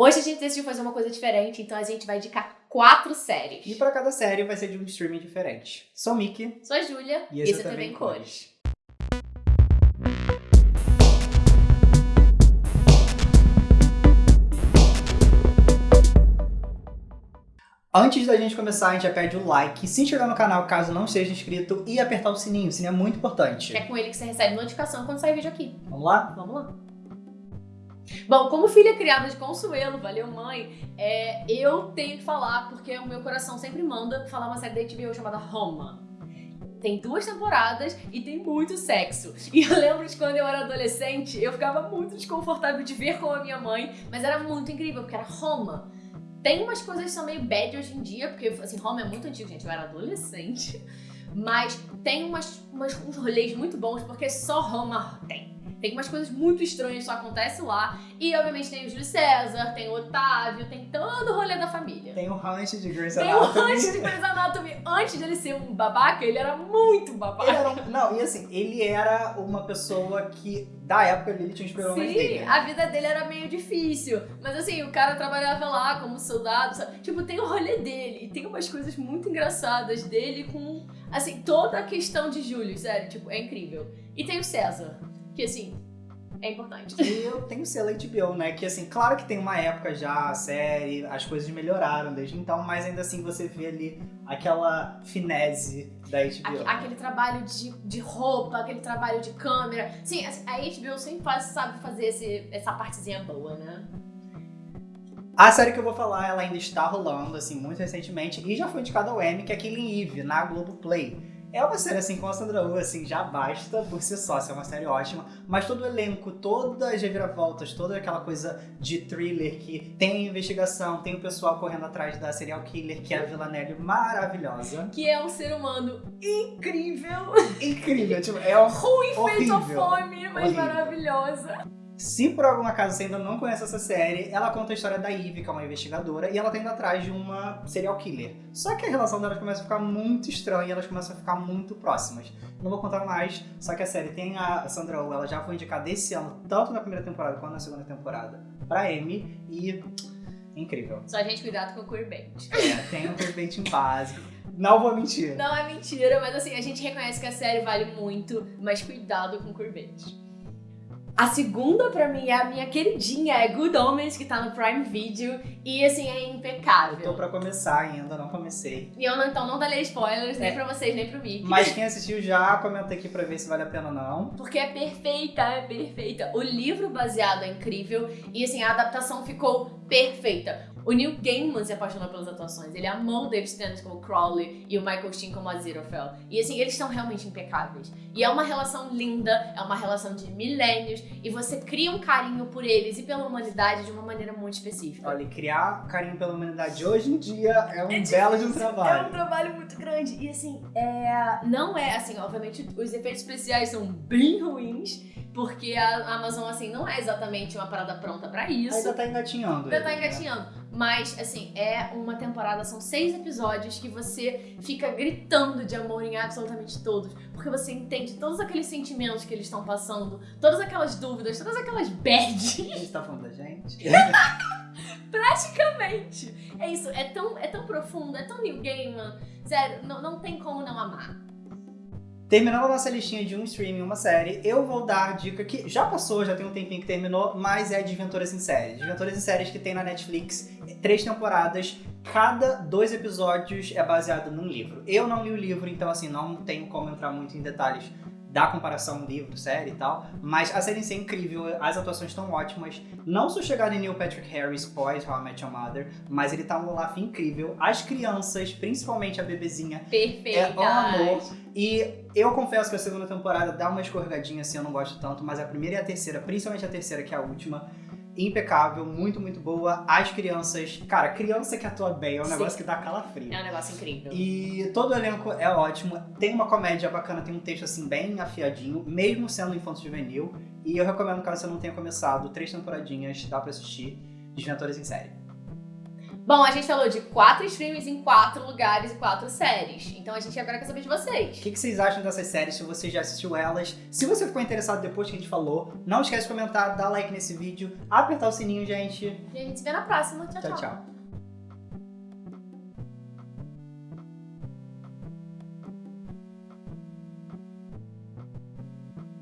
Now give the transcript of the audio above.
Hoje a gente decidiu fazer uma coisa diferente, então a gente vai indicar quatro séries. E para cada série vai ser de um streaming diferente. Sou Mickey. Sou a Júlia. E esse é também Cores. Antes da gente começar, a gente já pede o like, se inscrever no canal caso não seja inscrito e apertar o sininho, o sininho é muito importante. É com ele que você recebe notificação quando sair vídeo aqui. Vamos lá? Vamos lá. Bom, como filha criada de Consuelo, valeu mãe, é, eu tenho que falar, porque o meu coração sempre manda falar uma série da HBO chamada Roma. Tem duas temporadas e tem muito sexo. E eu lembro de quando eu era adolescente, eu ficava muito desconfortável de ver com a minha mãe, mas era muito incrível, porque era Roma. Tem umas coisas que são meio bad hoje em dia, porque assim, Roma é muito antigo, gente, eu era adolescente. Mas tem umas, umas, uns rolês muito bons, porque só Roma tem. Tem umas coisas muito estranhas que só acontecem lá. E, obviamente, tem o Júlio César, tem o Otávio, tem todo o rolê da família. Tem o Hunt de Grey's Tem Anatomy. o Hunt de Grey's Anatomy. Antes de ele ser um babaca, ele era muito babaca. Ele era um- Não, e assim, ele era uma pessoa que, da época, ele tinha inspirado mais dele. Sim, a vida dele era meio difícil. Mas assim, o cara trabalhava lá como soldado, sabe? Tipo, tem o rolê dele. E tem umas coisas muito engraçadas dele com, assim, toda a questão de Júlio, sério. Tipo, é incrível. E tem o César, que assim, é importante. E eu tenho o selo HBO, né? Que assim, claro que tem uma época já, a série, as coisas melhoraram desde então, mas ainda assim você vê ali aquela finese da HBO. Aque- Aquele trabalho de, de roupa, aquele trabalho de câmera. Sim, a HBO sempre faz, sabe fazer esse, essa partezinha boa, né? A série que eu vou falar, ela ainda está rolando, assim, muito recentemente, e já foi indicada ao Emmy, que é Killing Eve, na Globoplay. É uma série, assim, com a Sandra Oh, assim, já basta por si só, assim, é uma série ótima, mas todo o elenco, todas as reviravoltas, toda aquela coisa de thriller que tem investigação, tem o pessoal correndo atrás da serial killer, que é a Villanelle maravilhosa. Que é um ser humano incrível. Incrível, tipo, é um Ruim feito a fome, mas Horrível. maravilhosa. Se por algum acaso você ainda não conhece essa série, ela conta a história da Eve, que é uma investigadora, e ela tá indo atrás de uma serial killer. Só que a relação delas começa a ficar muito estranha e elas começam a ficar muito próximas. Não vou contar mais, só que a série tem a Sandra Oh, ela já foi indicada esse ano, tanto na primeira temporada quanto na segunda temporada, pra Emmy, e incrível. Só a gente cuidado com o queerbait. É, tem um vertente básico. Não vou mentir. Não é mentira, mas assim, a gente reconhece que a série vale muito, mas cuidado com o queerbait. A segunda, pra mim, é a minha queridinha, é Good Omens, que tá no Prime Video, e assim, é impecável. Tô pra começar ainda, não comecei. E eu não, então não darei spoilers, nem É. pra vocês, nem pro Mickey. Mas quem assistiu já, comenta aqui pra ver se vale a pena ou não. Porque é perfeita, é perfeita. O livro baseado é incrível e assim, a adaptação ficou perfeita. O Neil Gaiman se apaixonou pelas atuações. Ele amou o David Tennant como Crowley e o Michael Sheen como Aziraphale. E assim, eles são realmente impecáveis. E é uma relação linda, é uma relação de milênios e você cria um carinho por eles e pela humanidade de uma maneira muito específica. Olha, e criar carinho pela humanidade hoje em dia é um É belo de um É um trabalho. trabalho muito grande. E assim, é... não é assim, obviamente, os efeitos especiais são bem ruins, porque a Amazon, assim, não é exatamente uma parada pronta pra isso. Ainda tá engatinhando. Ainda tá né? engatinhando. Mas, assim, é uma temporada, são seis episódios que você fica gritando de amor em absolutamente todos. Porque você entende todos aqueles sentimentos que eles estão passando, todas aquelas dúvidas, todas aquelas bad. A gente tá falando da gente? Praticamente. É isso, é tão, é tão profundo, é tão New Gaiman. Sério, não, não tem como não amar. Terminando a nossa listinha de um streaming, uma série, eu vou dar a dica que já passou, já tem um tempinho que terminou, mas é Desventuras em Séries. Desventuras em Séries que tem na Netflix, três temporadas, cada dois episódios é baseado num livro. Eu não li o livro, então assim, não tenho como entrar muito em detalhes da comparação livro, série e tal, mas a série em si é incrível, as atuações estão ótimas. Não sou chegado em Neil Patrick Harris pós How I Met Your Mother, mas ele tá um Olaf incrível. As crianças, principalmente a bebezinha, Perfeita. é um amor. E eu confesso que a segunda temporada dá uma escorregadinha assim, eu não gosto tanto, mas a primeira e a terceira, principalmente a terceira, que é a última, impecável, muito, muito boa. As crianças, cara, criança que atua bem é um Sim. negócio que dá calafrio. É um negócio incrível. E todo o elenco é ótimo, tem uma comédia bacana, tem um texto assim bem afiadinho, mesmo sendo infanto juvenil. E eu recomendo, caso você não tenha começado, três temporadinhas, dá pra assistir, Desventuras em Série. Bom, a gente falou de quatro streams em quatro lugares e quatro séries. Então a gente agora quer saber de O vocês. que, que vocês acham dessas séries? Se você já assistiu elas? Se você ficou interessado depois que a gente falou, não esquece de comentar, dar like nesse vídeo, apertar o sininho, gente. E a gente se vê na próxima. Tchau, tchau.